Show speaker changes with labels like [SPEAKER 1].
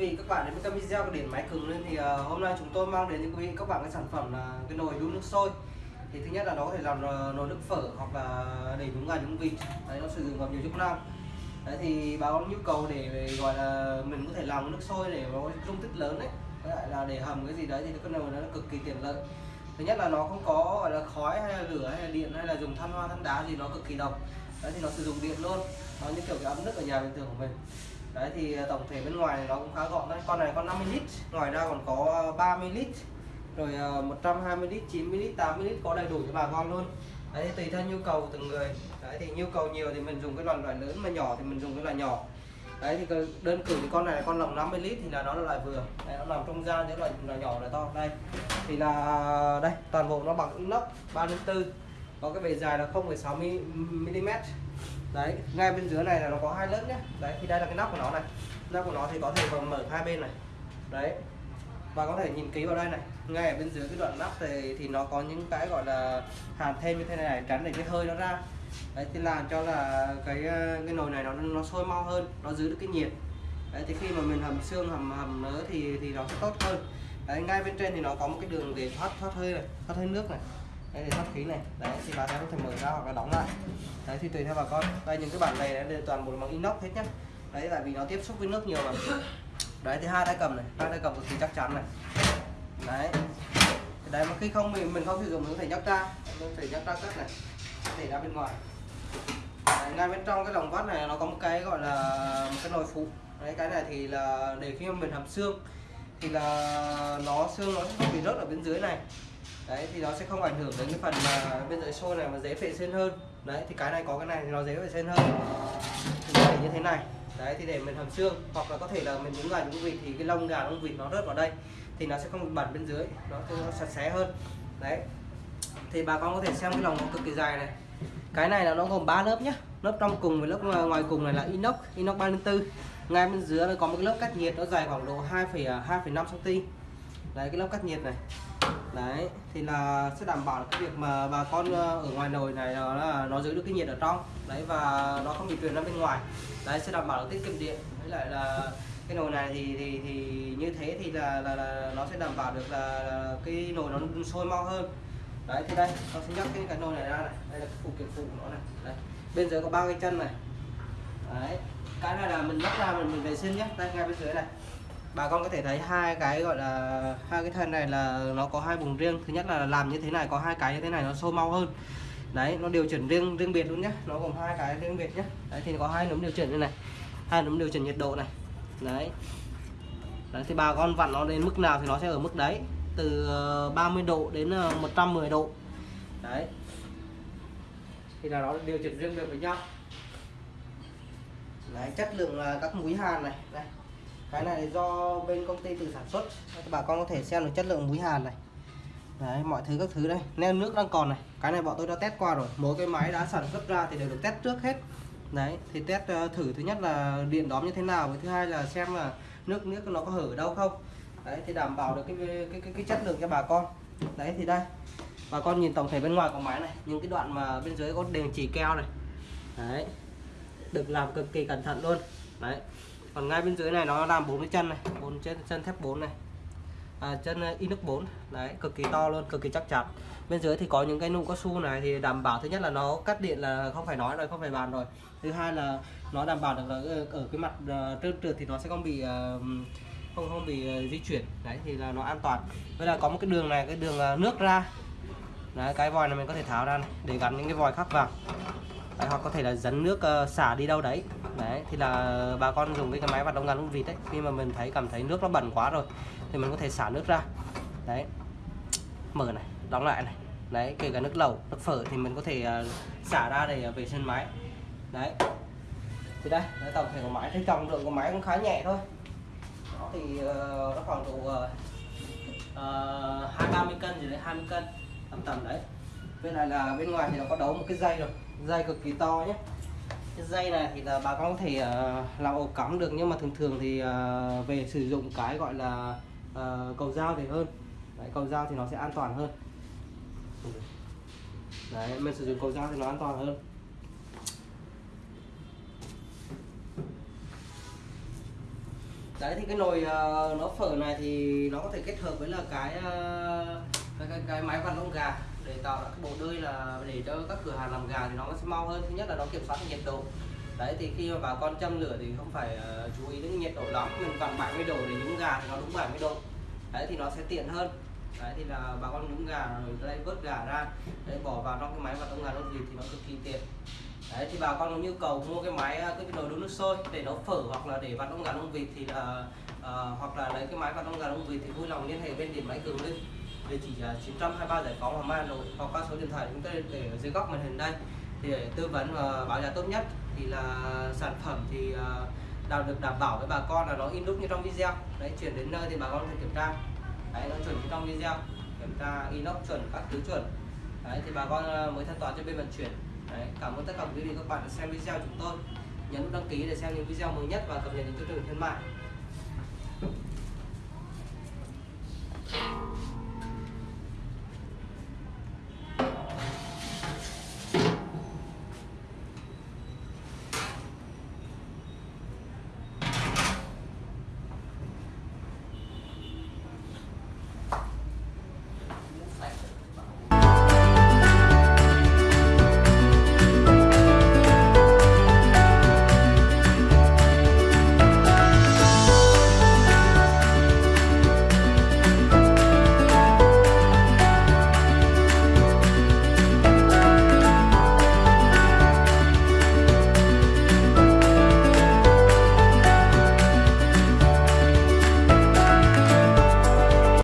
[SPEAKER 1] vị các bạn đến với kênh video của điện máy cứng lên thì uh, hôm nay chúng tôi mang đến cho quý vị các bạn cái sản phẩm là cái nồi đun nước sôi. Thì thứ nhất là nó có thể làm uh, nồi nước phở hoặc là để nhúng gà nhúng vịt. Đấy nó sử dụng vào nhiều chức năng. Đấy thì bà nhu cầu để gọi là mình có thể làm nước sôi để nó dung tích lớn đấy với lại là để hầm cái gì đấy thì cái nồi nó cực kỳ tiện lợi. Thứ nhất là nó không có gọi là khói hay là lửa hay là điện hay là dùng than hoa than đá gì nó cực kỳ độc. Đấy thì nó sử dụng điện luôn. Nó như kiểu cái ấm nước ở nhà bình thường của mình đấy thì tổng thể bên ngoài này nó cũng khá gọn đấy con này có 50 lít ngoài ra còn có 30 lít rồi 120 lít 90 lít 80 lít có đầy đủ cho bà con luôn đấy thì tùy theo nhu cầu của từng người đấy thì nhu cầu nhiều thì mình dùng cái loại loại lớn mà nhỏ thì mình dùng cái loại nhỏ đấy thì đơn cử thì con này là con lồng 50 lít thì là nó là loại vừa đấy, nó nằm trong gian những loại loại nhỏ loại to đây thì là đây toàn bộ nó bằng inox 304 có cái bề dài là 0,6 mm đấy, ngay bên dưới này là nó có hai lớp nhé đấy, thì đây là cái nắp của nó này. Nắp của nó thì có thể mở hai bên này. Đấy. Và có thể nhìn kỹ vào đây này. Ngay ở bên dưới cái đoạn nắp thì thì nó có những cái gọi là hàn thêm như thế này tránh để cái hơi nó ra. Đấy, thì làm cho là cái ờ, cái nồi này nó nó sôi mau hơn, nó giữ được cái nhiệt. Đấy, thì khi mà mình hầm xương, hầm hầm nữa thì thì nó sẽ tốt hơn. Đấy, ngay bên trên thì nó có một cái đường để thoát thoát hơi này, thoát hơi nước này khí này. Đấy thì bà sẽ có thể mở ra hoặc là đóng lại. Đấy thì tùy theo bà con. Đây những cái bản này đây toàn bộ bằng inox hết nhá. Đấy tại vì nó tiếp xúc với nước nhiều mà. Đấy thì hai tay cầm này hai tay cầm cực kỳ chắc chắn này. Đấy. Đấy mà khi không mình mình không sử dụng mình có thể nhấc ra mình có thể nhấc ra cất này để ra bên ngoài. Đấy, ngay bên trong cái lồng vắt này nó có một cái gọi là một cái nồi phụ. Đấy cái này thì là để khi mà mình hầm xương thì là nó xương nó sẽ không bị rớt ở bên dưới này đấy thì nó sẽ không ảnh hưởng đến cái phần mà bên dưới xôi này mà dễ vệ sinh hơn. Đấy thì cái này có cái này thì nó dễ vệ sinh hơn. Thì như thế này. Đấy thì để mình hầm xương hoặc là có thể là mình nhúng gà nhúng vịt thì cái lông gà lông vịt nó rớt vào đây thì nó sẽ không bị bẩn bên dưới. Nó, nó sạch sẽ hơn. Đấy. Thì bà con có thể xem cái lồng nó cực kỳ dài này. Cái này là nó gồm 3 lớp nhé lớp trong cùng với lớp ngoài cùng này là inox inox 304 ngay bên dưới nó có một cái lớp cách nhiệt nó dài khoảng độ 2,2,5 cm à, đấy cái lớp cách nhiệt này đấy thì là sẽ đảm bảo cái việc mà bà con ờ, ở ngoài nồi này là nó giữ được cái nhiệt ở trong. Đấy và nó không bị truyền ra bên ngoài. Đấy sẽ đảm bảo được tiết kiệm điện. Với lại là cái nồi này thì thì thì như thế thì là là, là nó sẽ đảm bảo được là, là cái nồi nó sôi mau hơn. Đấy thì đây con sẽ nhắc cái cái nồi này ra này. Đây là cái phụ kiện phụ của nó này. Đây bên dưới có ba cái chân này. Đấy cái này là mình lắp ra mình, mình vệ sinh nhé. Đây ngay bên dưới này bà con có thể thấy hai cái gọi là, hai cái thân này là nó có hai vùng riêng. Thứ nhất là làm như thế này, có hai cái như thế này nó sâu mau hơn. Đấy, nó điều chỉnh riêng riêng biệt luôn nhé nó gồm hai cái riêng biệt nhé đấy, thì có hai núm điều chỉnh như này, hai núm điều chỉnh nhiệt độ này. Đấy. Đấy, thì bà con vặn nó đến mức nào thì nó sẽ ở mức đấy, từ ờ, 30 độ đến ờ, 110 độ. Đấy. Thì là nó điều chỉnh riêng biệt với nhau. Đấy, chất lượng các mũi hàn này. Đây cái này do bên công ty tự sản xuất. Bà con có thể xem được chất lượng muối hàn này. Đấy mọi thứ các thứ đây. Neo nước đang còn này. Cái này bọn tôi đã test qua rồi. Mỗi cái máy đã sản xuất ra thì đều được test trước hết. Đấy thì test ờ, thử thứ nhất là điện đóm như thế nào với thứ hai là xem là nước nước nó có hở ở đâu không. Đấy thì đảm bảo được cái cái cái, cái chất lượng cho bà con. Đấy thì đây. Bà con nhìn tổng thể bên ngoài của máy này. Những cái đoạn mà bên dưới có đường chỉ keo này. Đấy được làm cực kỳ cẩn thận luôn. Đấy còn ngay bên dưới này nó làm bốn cái chân này bốn chân chân thép 4 này. À, chân ờ, inox 4 đấy cực kỳ to luôn cực kỳ chắc chắn. Bên dưới thì có những cái nụ cao su này thì đảm bảo thứ nhất là nó cắt điện là không phải nói rồi không phải bàn rồi. Thứ hai là nó đảm bảo được là ờ, ở cái mặt ờ, trơn trượt thì nó sẽ không bị không không bị di chuyển. Đấy thì là nó an toàn. Với là có một cái đường này cái đường nước ra. Đấy, cái vòi này mình có thể tháo ra này, để gắn những cái vòi khác vào. Đấy, hoặc có thể là dẫn nước xả đi đâu đấy đấy thì là bà con dùng cái, cái máy vặt đông gắn con vịt đấy. Khi mà mình thấy cảm thấy nước nó bẩn quá rồi thì mình có thể xả nước ra. Đấy mở này đóng lại này. Đấy kể cả nước lẩu nước phở thì mình có thể à, xả ra để vệ sinh máy. Đấy thì đây đấy, tổng thể của máy. Thì trọng lượng của máy cũng khá nhẹ thôi. Nó thì uh, nó khoảng độ ờ, ờ, hai uh, ba mươi cân gì đấy 20 cân tầm tầm đấy. Bên này là bên ngoài thì nó có đấu một cái dây rồi dây cực kỳ to nhé cái dây này thì là bà con có thể uh, làm ổ cắm được nhưng mà thường thường thì uh, về sử dụng cái gọi là uh, cầu dao thì hơn. Đấy, cầu dao thì nó sẽ an toàn hơn. Đấy mình sử dụng cầu dao thì nó an toàn hơn. Đấy thì cái nồi uh, nó phở này thì nó có thể kết hợp với là cái uh, cái, cái, cái máy vặn lông gà để tạo ra cái bộ đơi là để cho các cửa hàng làm gà thì nó sẽ mau hơn. Thứ nhất là nó kiểm soát nhiệt độ. Đấy thì khi mà bà con châm lửa thì không phải uh, chú ý đến nhiệt độ lắm mình vặn 70 độ để nhúng gà thì nó đúng 70 độ. Đấy thì nó sẽ tiện hơn. Đấy thì là bà con nhúng gà rồi đây vớt gà ra đấy bỏ vào trong cái máy vặn lông gà lông vịt thì nó cực kỳ tiện. Đấy thì bà con có nhu cầu mua cái máy cái, cái nồi đun nước sôi để nấu phở hoặc là để vặn lông gà lông vịt thì là uh, hoặc là lấy cái máy vặn lông gà lông vịt thì vui lòng liên hệ bên điện máy cường linh địa chỉ là 923 giải phóng Hoàng Mai Hà Nội hoặc qua số điện thoại chúng tôi để ở dưới góc màn hình đây. Thì để tư vấn và báo giá tốt nhất thì là sản phẩm thì uh, được đảm bảo với bà con là nó in đúc như trong video. Đấy chuyển đến nơi thì bà con có thể kiểm tra. Đấy nó chuẩn như trong video. Kiểm tra inox chuẩn các thứ chuẩn. Đấy thì bà con à, mới thanh toán cho bên vận chuyển. Đấy cảm ơn tất cả quý vị các bạn đã xem video chúng tôi. Nhấn đăng ký để xem những video mới nhất và cập nhật những chương trình khuyến mại.